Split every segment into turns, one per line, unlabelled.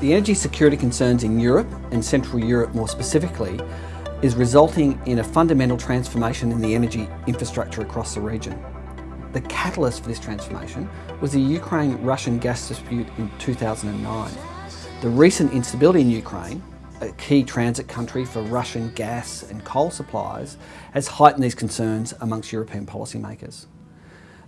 The energy security concerns in Europe, and Central Europe more specifically, is resulting in a fundamental transformation in the energy infrastructure across the region. The catalyst for this transformation was the Ukraine-Russian gas dispute in 2009. The recent instability in Ukraine, a key transit country for Russian gas and coal supplies, has heightened these concerns amongst European policymakers.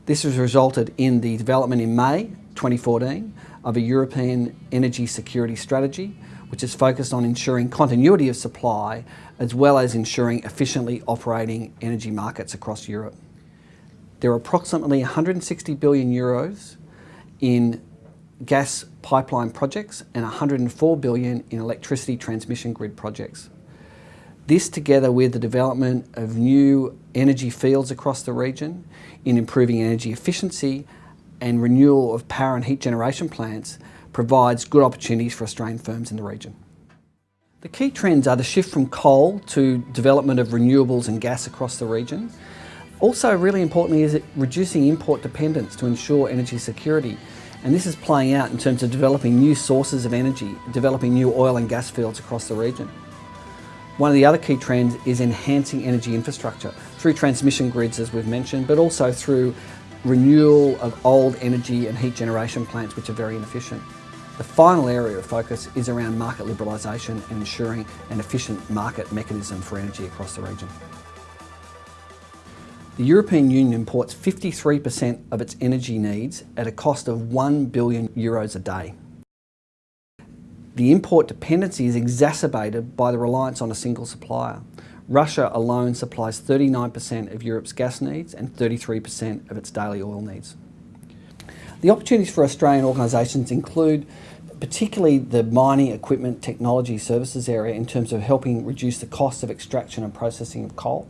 This has resulted in the development in May 2014 of a European energy security strategy which is focused on ensuring continuity of supply as well as ensuring efficiently operating energy markets across Europe. There are approximately 160 billion euros in gas pipeline projects and 104 billion in electricity transmission grid projects. This together with the development of new energy fields across the region in improving energy efficiency and renewal of power and heat generation plants provides good opportunities for Australian firms in the region. The key trends are the shift from coal to development of renewables and gas across the region. Also really importantly is it reducing import dependence to ensure energy security and this is playing out in terms of developing new sources of energy, developing new oil and gas fields across the region. One of the other key trends is enhancing energy infrastructure through transmission grids as we've mentioned, but also through renewal of old energy and heat generation plants which are very inefficient. The final area of focus is around market liberalisation and ensuring an efficient market mechanism for energy across the region. The European Union imports 53% of its energy needs at a cost of 1 billion euros a day. The import dependency is exacerbated by the reliance on a single supplier. Russia alone supplies 39% of Europe's gas needs and 33% of its daily oil needs. The opportunities for Australian organisations include particularly the mining equipment technology services area in terms of helping reduce the cost of extraction and processing of coal,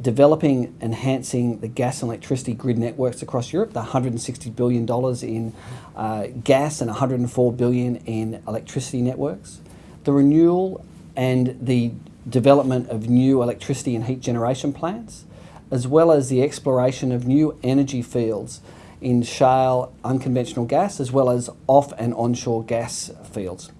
developing, enhancing the gas and electricity grid networks across Europe, the $160 billion in uh, gas and 104 billion in electricity networks, the renewal and the development of new electricity and heat generation plants, as well as the exploration of new energy fields in shale unconventional gas as well as off and onshore gas fields.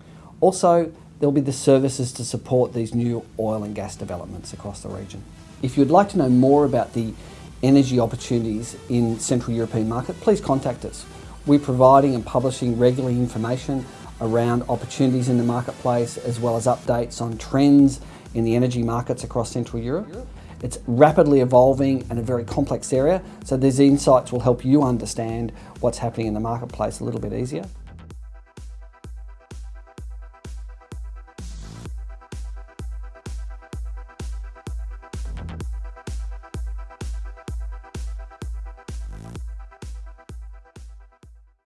Also, there'll be the services to support these new oil and gas developments across the region. If you'd like to know more about the energy opportunities in Central European market, please contact us. We're providing and publishing regularly information around opportunities in the marketplace as well as updates on trends in the energy markets across Central Europe. It's rapidly evolving and a very complex area, so these insights will help you understand what's happening in the marketplace a little bit easier.